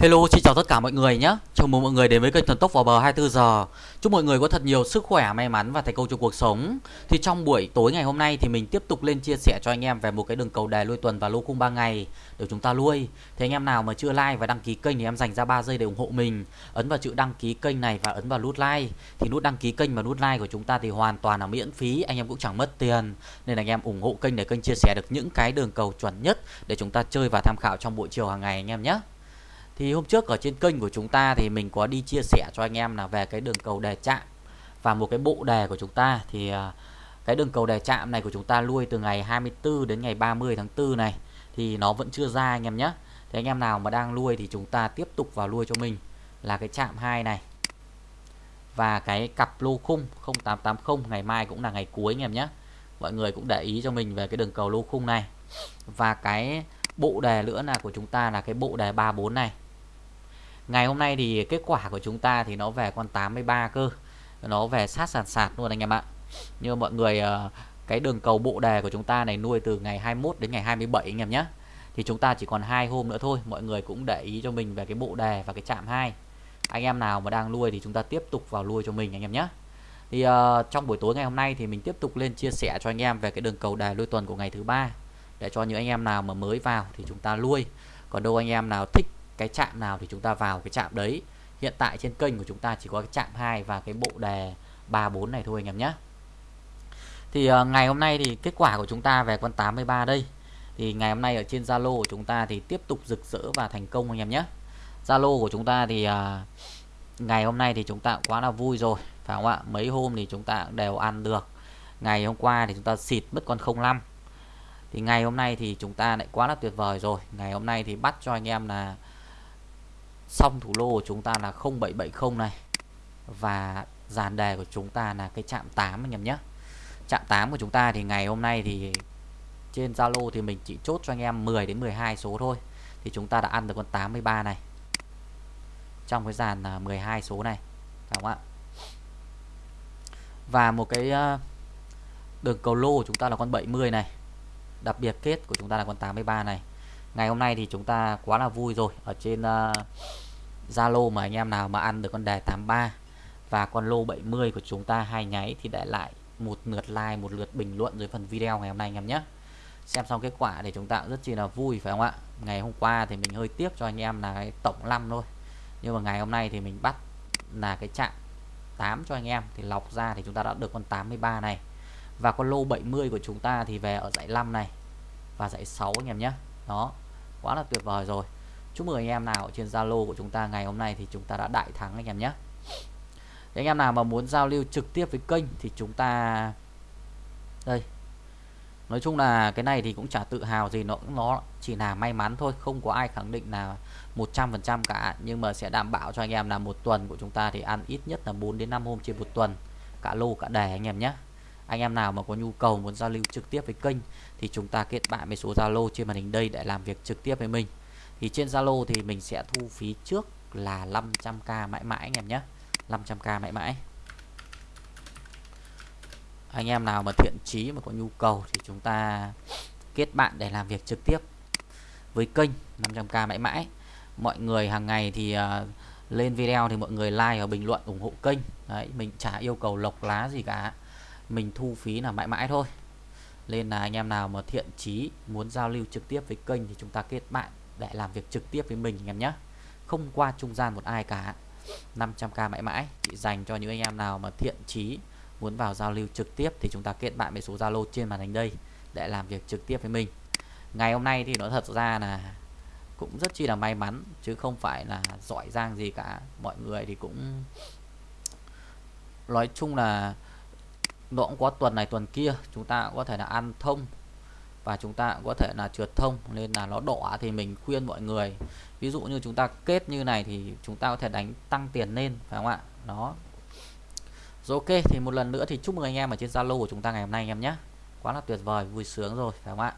Hello, xin chào tất cả mọi người nhé. Chào mừng mọi người đến với kênh Thần Tốc vào bờ 24 giờ. Chúc mọi người có thật nhiều sức khỏe, may mắn và thành công trong cuộc sống. Thì trong buổi tối ngày hôm nay thì mình tiếp tục lên chia sẻ cho anh em về một cái đường cầu đề nuôi tuần và lô khung 3 ngày để chúng ta nuôi. Thì anh em nào mà chưa like và đăng ký kênh thì em dành ra 3 giây để ủng hộ mình. Ấn vào chữ đăng ký kênh này và ấn vào nút like. Thì nút đăng ký kênh và nút like của chúng ta thì hoàn toàn là miễn phí, anh em cũng chẳng mất tiền. Nên anh em ủng hộ kênh để kênh chia sẻ được những cái đường cầu chuẩn nhất để chúng ta chơi và tham khảo trong buổi chiều hàng ngày anh em nhé. Thì hôm trước ở trên kênh của chúng ta thì mình có đi chia sẻ cho anh em là về cái đường cầu đề chạm và một cái bộ đề của chúng ta thì à, cái đường cầu đề chạm này của chúng ta nuôi từ ngày 24 đến ngày 30 tháng 4 này thì nó vẫn chưa ra anh em nhé. Thì anh em nào mà đang nuôi thì chúng ta tiếp tục vào nuôi cho mình là cái chạm 2 này. Và cái cặp lô khung 0880 ngày mai cũng là ngày cuối anh em nhé. Mọi người cũng để ý cho mình về cái đường cầu lô khung này. Và cái bộ đề nữa là của chúng ta là cái bộ đề 34 này Ngày hôm nay thì kết quả của chúng ta thì nó về con 83 cơ. Nó về sát sàn sạt luôn anh em ạ. Như mọi người ờ, cái đường cầu bộ đề của chúng ta này nuôi từ ngày 21 đến ngày 27 anh em nhé. Thì chúng ta chỉ còn hai hôm nữa thôi Mọi người cũng để ý cho mình về cái bộ đề và cái chạm 2 Anh em nào mà đang nuôi thì chúng ta tiếp tục vào nuôi cho mình anh em nhé. Thì uh, trong buổi tối ngày hôm nay thì mình tiếp tục lên chia sẻ cho anh em về cái đường cầu đề nuôi tuần của ngày thứ ba. Để cho những anh em nào mà mới vào thì chúng ta nuôi. Còn đâu anh em nào thích cái chạm nào thì chúng ta vào cái chạm đấy. Hiện tại trên kênh của chúng ta chỉ có cái chạm 2 và cái bộ đề 34 này thôi anh em nhé. Thì uh, ngày hôm nay thì kết quả của chúng ta về con 83 đây. Thì ngày hôm nay ở trên Zalo của chúng ta thì tiếp tục rực rỡ và thành công anh em nhé. Zalo của chúng ta thì uh, ngày hôm nay thì chúng ta quá là vui rồi phải không ạ? Mấy hôm thì chúng ta đều ăn được. Ngày hôm qua thì chúng ta xịt mất con 05 thì ngày hôm nay thì chúng ta lại quá là tuyệt vời rồi. Ngày hôm nay thì bắt cho anh em là xong thủ lô của chúng ta là 0770 này. Và dàn đề của chúng ta là cái chạm 8 anh em nhé. Chạm 8 của chúng ta thì ngày hôm nay thì trên Zalo thì mình chỉ chốt cho anh em 10 đến 12 số thôi. Thì chúng ta đã ăn được con 83 này. Trong cái dàn à, 12 số này Đúng không ạ? Và một cái à, đường cầu lô của chúng ta là con 70 này. Đặc biệt kết của chúng ta là con 83 này ngày hôm nay thì chúng ta quá là vui rồi. Ở trên ờ, Zalo uh, mà anh em nào mà ăn được con đề 83 và con lô 70 của chúng ta hai nháy thì để lại một lượt like một lượt bình luận dưới phần video ngày hôm nay anh em nhé. Xem xong kết quả thì chúng ta rất chi là vui phải không ạ? Ngày hôm qua thì mình hơi tiếc cho anh em là cái tổng 5 thôi. Nhưng mà ngày hôm nay thì mình bắt là cái chạm 8 cho anh em. Thì lọc ra thì chúng ta đã được con 83 này. Và con lô 70 của chúng ta thì về ở dãy 5 này và dãy 6 anh em nhé. Đó quá là tuyệt vời rồi. Chúc mừng anh em nào trên Zalo của chúng ta ngày hôm nay thì chúng ta đã đại thắng anh em nhé. Anh em nào mà muốn giao lưu trực tiếp với kênh thì chúng ta đây. Nói chung là cái này thì cũng chả tự hào gì, nó nó chỉ là may mắn thôi, không có ai khẳng định là 100% cả. Nhưng mà sẽ đảm bảo cho anh em là một tuần của chúng ta thì ăn ít nhất là 4 đến 5 hôm trên một tuần. Cả lô, cả đề anh em nhé anh em nào mà có nhu cầu muốn giao lưu trực tiếp với kênh thì chúng ta kết bạn với số Zalo trên màn hình đây để làm việc trực tiếp với mình. Thì trên Zalo thì mình sẽ thu phí trước là 500k mãi mãi anh em nhé. 500k mãi mãi. Anh em nào mà thiện chí mà có nhu cầu thì chúng ta kết bạn để làm việc trực tiếp với kênh 500k mãi mãi. Mọi người hàng ngày thì uh, lên video thì mọi người like và bình luận ủng hộ kênh. Đấy, mình chả yêu cầu lộc lá gì cả mình thu phí là mãi mãi thôi. Nên là anh em nào mà thiện chí muốn giao lưu trực tiếp với kênh thì chúng ta kết bạn để làm việc trực tiếp với mình anh em nhé. Không qua trung gian một ai cả. 500k mãi mãi. Chỉ dành cho những anh em nào mà thiện chí muốn vào giao lưu trực tiếp thì chúng ta kết bạn với số Zalo trên màn hình đây để làm việc trực tiếp với mình. Ngày hôm nay thì nó thật ra là cũng rất chi là may mắn, chứ không phải là giỏi giang gì cả. Mọi người thì cũng nói chung là nó cũng có tuần này tuần kia, chúng ta cũng có thể là ăn thông và chúng ta cũng có thể là trượt thông, nên là nó đỏ thì mình khuyên mọi người. Ví dụ như chúng ta kết như này thì chúng ta có thể đánh tăng tiền lên, phải không ạ? Đó. Rồi ok, thì một lần nữa thì chúc mừng anh em ở trên Zalo của chúng ta ngày hôm nay anh em nhé. Quá là tuyệt vời, vui sướng rồi, phải không ạ?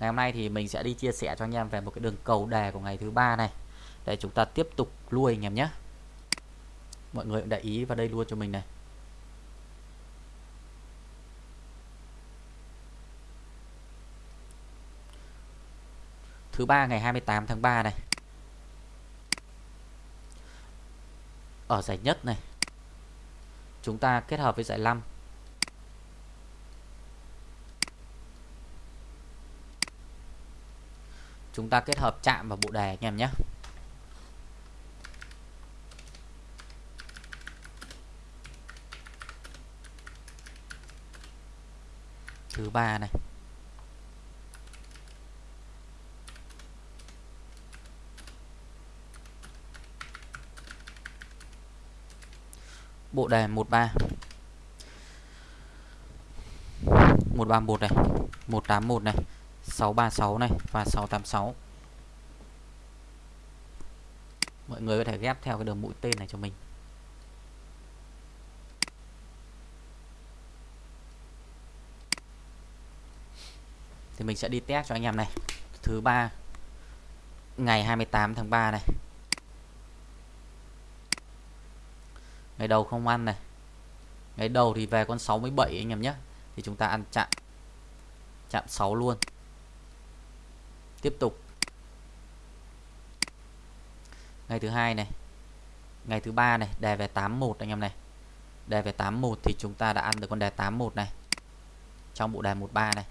Ngày hôm nay thì mình sẽ đi chia sẻ cho anh em về một cái đường cầu đề của ngày thứ ba này. Để chúng ta tiếp tục nuôi anh em nhé. Mọi người để ý vào đây luôn cho mình này. Thứ ba ngày 28 tháng 3 này. Ở giải nhất này, chúng ta kết hợp với giải 5 chúng ta kết hợp chạm vào bộ đề anh em nhé. Thứ ba này. Bộ đề 13 131 này 181 này 636 này và 686 mọi người có thể ghép theo cái đường mũi tên này cho mình. Thì mình sẽ đi test cho anh em này. Thứ ba, ngày 28 tháng 3 này. Ngày đầu không ăn này. Ngày đầu thì về con 67 anh em nhé. Thì chúng ta ăn chạm. Chạm 6 luôn. Tiếp tục. Ngày thứ hai này. Ngày thứ ba này đề về 81 anh em này. Đề về 81 thì chúng ta đã ăn được con đề 81 này. Trong bộ đề 13 này.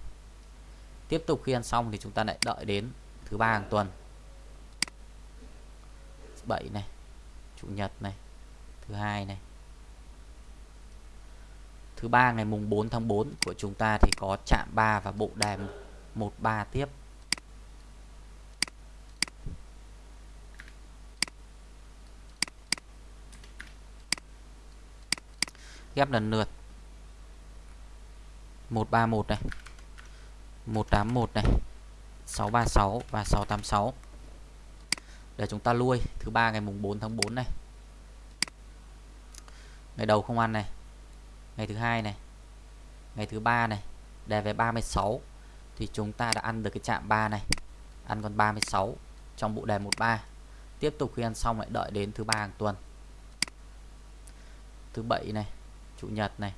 Tiếp tục khi ăn xong thì chúng ta lại đợi đến thứ ba hàng tuần. 7 này. Chủ nhật này thứ hai này. Thứ ba, ngày mùng 4 tháng 4 của chúng ta thì có chạm 3 và bộ đề 13 tiếp. Ghép lần lượt. 131 này. 181 này. 636 và 686 để chúng ta lui. Thứ ba, ngày mùng 4 tháng 4 này ngày đầu không ăn này. Ngày thứ hai này. Ngày thứ ba này. Đề về 36 thì chúng ta đã ăn được cái chạm 3 này. Ăn còn 36 trong bộ đề 13 tiếp tục khi ăn xong lại đợi đến thứ ba hàng tuần. Thứ bảy này. Chủ nhật này.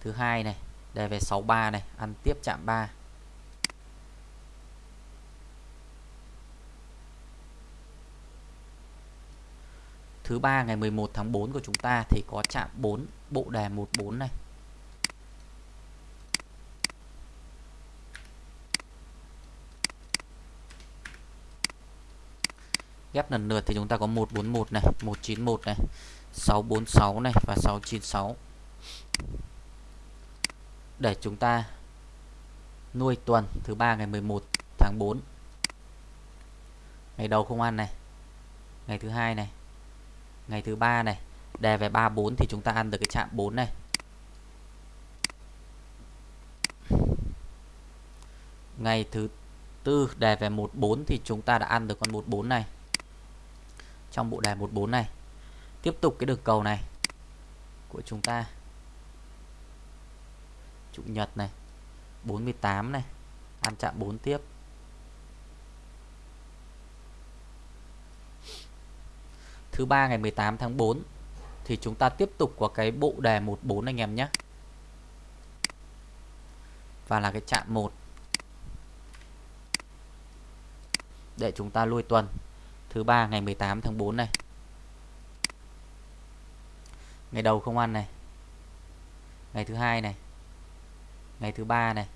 Thứ hai này. Đề về 63 này. Ăn tiếp chạm 3 thứ ba, ngày 11 tháng 4 của chúng ta thì có chạm 4 bộ đề 14 này. Ghép lần lượt thì chúng ta có 141 này 191 này 646 này và 696 để chúng ta nuôi tuần thứ ba, ngày 11 tháng 4 ngày đầu không ăn này, ngày thứ hai này ngày thứ ba này, đề về 34 thì chúng ta ăn được cái chạm 4 này. Ngày thứ tư, đề về 14 thì chúng ta đã ăn được con 14 này. Trong bộ đề 14 này, tiếp tục cái đường cầu này của chúng ta. Chủ nhật này 48 này, ăn chạm 4 tiếp. Thứ ba ngày 18 tháng 4 thì chúng ta tiếp tục có cái bộ đề 14 anh em nhé. Và là cái chạm 1 để chúng ta lui tuần. Thứ ba ngày 18 tháng 4 này. Ngày đầu không ăn này. Ngày thứ hai này. Ngày thứ ba này.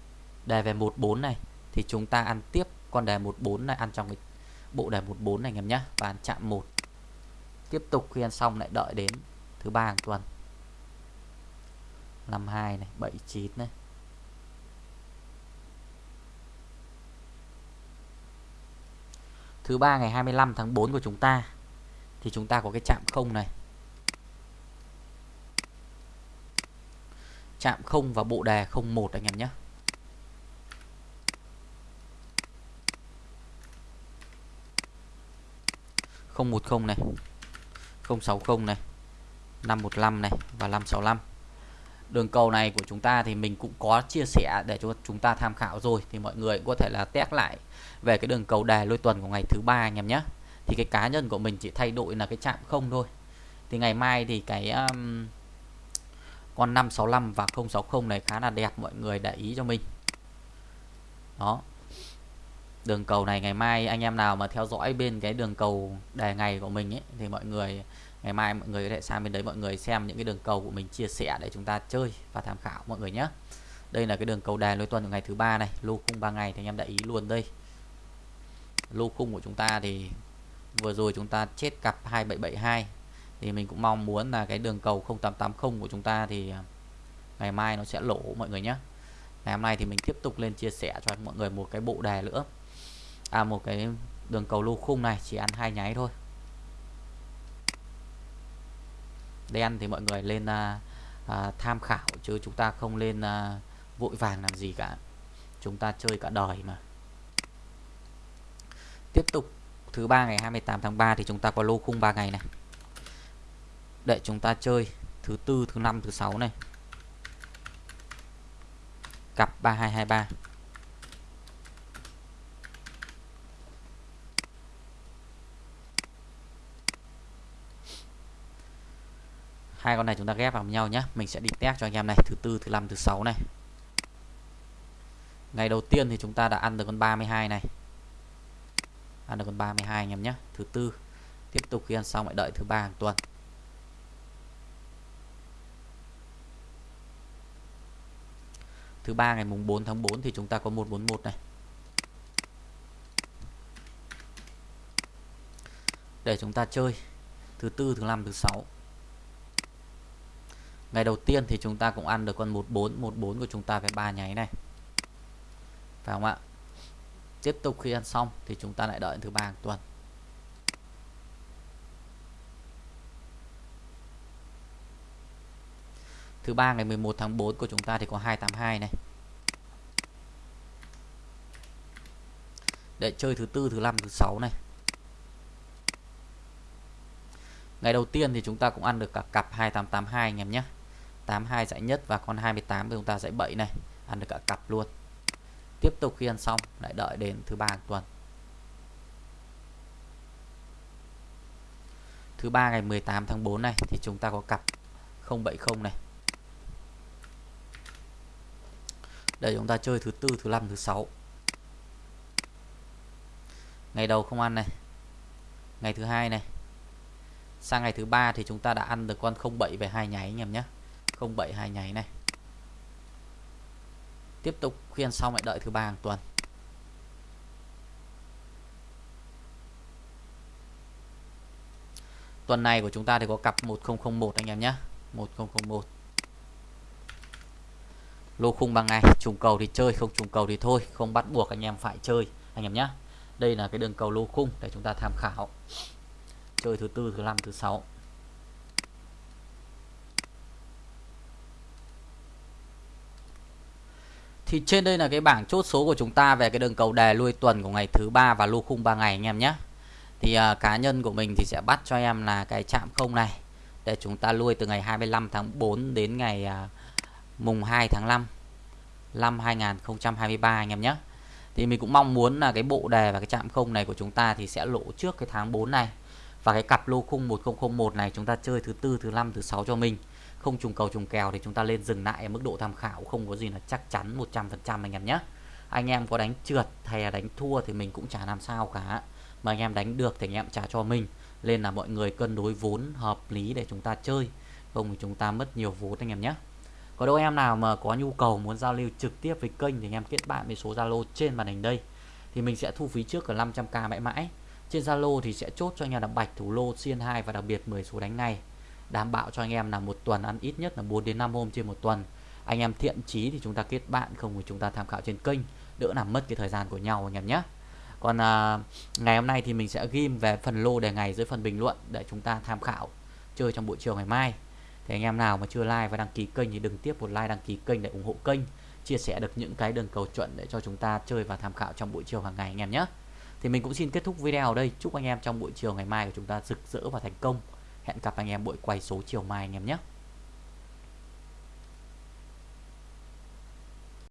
Đề về 14 này. Thì chúng ta ăn tiếp con đề 14 này, ăn trong cái bộ đề 14 này anh em nhé. Và ăn chạm 1 tiếp tục khi ăn xong lại đợi đến thứ ba hàng tuần. 52 này 79 này. Thứ ba ngày 25 tháng 4 của chúng ta, thì chúng ta có cái chạm không này. Chạm không và bộ đề 01 anh em nhé. Không một không này. 060 này 515 này và 565 đường cầu này của chúng ta thì mình cũng có chia sẻ để cho chúng ta tham khảo rồi thì mọi người cũng có thể là test lại về cái đường cầu đề lôi tuần của ngày thứ ba anh em nhé. Thì cái cá nhân của mình chỉ thay đổi là cái chạm không thôi. Thì ngày mai thì cái um, con 565 và 060 này khá là đẹp mọi người để ý cho mình. Đó đường cầu này ngày mai anh em nào mà theo dõi bên cái đường cầu đề ngày của mình ấy, thì mọi người, ngày mai mọi người có thể sang bên đấy mọi người xem những cái đường cầu của mình chia sẻ để chúng ta chơi và tham khảo mọi người nhé. Đây là cái đường cầu đề lối tuần của ngày thứ ba này, lô khung 3 ngày thì anh em đã ý luôn đây. Lô khung của chúng ta thì vừa rồi chúng ta chết cặp 2772 thì mình cũng mong muốn là cái đường cầu 0880 của chúng ta thì ngày mai nó sẽ lỗ mọi người nhé. Ngày hôm nay thì mình tiếp tục lên chia sẻ cho mọi người một cái bộ đề nữa à một cái đường cầu lô khung này chỉ ăn hai nháy thôi. Đen thì mọi người lên à, à, tham khảo chứ chúng ta không lên à, vội vàng làm gì cả. Chúng ta chơi cả đời mà. Tiếp tục thứ ba ngày 28 tháng 3 thì chúng ta có lô khung 3 ngày này. Để chúng ta chơi thứ tư thứ năm thứ sáu này. Cặp 3223 hai con này chúng ta ghép vào nhau nhé mình sẽ đi test cho anh em này, thứ tư, thứ năm, thứ sáu này. Ngày đầu tiên thì chúng ta đã ăn được con 32 này. Ăn được con 32 anh em nhé thứ tư, tiếp tục khi ăn xong lại đợi thứ ba hàng tuần. Thứ ba ngày mùng 4 tháng 4 thì chúng ta có 141 này. Để chúng ta chơi. Thứ tư, thứ năm, thứ sáu ngày đầu tiên thì chúng ta cũng ăn được con 14 14 của chúng ta phải ba nháy này. Phải không ạ? Tiếp tục khi ăn xong thì chúng ta lại đợi thứ ba hàng tuần. Thứ ba ngày 11 tháng 4 của chúng ta thì có 282 này. Để chơi thứ tư, thứ năm, thứ sáu này. Ngày đầu tiên thì chúng ta cũng ăn được cả cặp 2882 anh em nhé. 82 giải nhất và con 28 thì chúng ta giải 7 này. Ăn được cả cặp luôn. Tiếp tục khi ăn xong, lại đợi đến thứ ba tuần. Thứ ba ngày 18 tháng 4 này, thì chúng ta có cặp 070 này. Để chúng ta chơi thứ tư, thứ năm, thứ sáu. Ngày đầu không ăn này. Ngày thứ hai này. Sang ngày thứ ba thì chúng ta đã ăn được con 07 về hai nháy anh em nhé. 07 hai nháy này. Tiếp tục khuyên xong lại đợi thứ ba hàng tuần. Tuần này của chúng ta thì có cặp 1001 anh em nhé. 1001 lô khung bằng ngày trùng cầu thì chơi, không trùng cầu thì thôi, không bắt buộc anh em phải chơi, anh em nhé. Đây là cái đường cầu lô khung để chúng ta tham khảo. Chơi thứ tư, thứ năm, thứ sáu. Thì trên đây là cái bảng chốt số của chúng ta về cái đường cầu đề lui tuần của ngày thứ ba và lô khung 3 ngày anh em nhé. Thì uh, cá nhân của mình thì sẽ bắt cho em là cái chạm không này để chúng ta lui từ ngày 25 tháng 4 đến ngày uh, mùng 2 tháng 5 năm 2023 anh em nhé. Thì mình cũng mong muốn là cái bộ đề và cái chạm không này của chúng ta thì sẽ lộ trước cái tháng 4 này và cái cặp lô khung 1001 này chúng ta chơi thứ tư thứ năm thứ sáu cho mình không trùng cầu trùng kèo thì chúng ta lên dừng lại ở mức độ tham khảo không có gì là chắc chắn 100% anh em nhé. Anh em có đánh trượt hay là đánh thua thì mình cũng chả làm sao cả. Mà anh em đánh được thì anh em trả cho mình. Nên là mọi người cân đối vốn hợp lý để chúng ta chơi. Không thì chúng ta mất nhiều vốn anh em nhé. Có đâu em nào mà có nhu cầu muốn giao lưu trực tiếp với kênh thì anh em kết bạn với số Zalo trên màn hình đây. Thì mình sẽ thu phí trước ở 500k mãi mãi. Trên Zalo thì sẽ chốt cho anh em là bạch, thủ lô, xiên 2 và đặc biệt 10 số đánh ngay đảm bảo cho anh em là một tuần ăn ít nhất là 4 đến 5 hôm trên một tuần. Anh em thiện chí thì chúng ta kết bạn không thì chúng ta tham khảo trên kênh đỡ làm mất cái thời gian của nhau anh em nhé. Còn à, ngày hôm nay thì mình sẽ ghim về phần lô đề ngày dưới phần bình luận để chúng ta tham khảo chơi trong buổi chiều ngày mai. Thì anh em nào mà chưa like và đăng ký kênh thì đừng tiếp một like đăng ký kênh để ủng hộ kênh chia sẻ được những cái đường cầu chuẩn để cho chúng ta chơi và tham khảo trong buổi chiều hàng ngày anh em nhé. Thì mình cũng xin kết thúc video ở đây. Chúc anh em trong buổi chiều ngày mai của chúng ta rực rỡ và thành công hẹn gặp anh em buổi quay số chiều mai anh em nhé.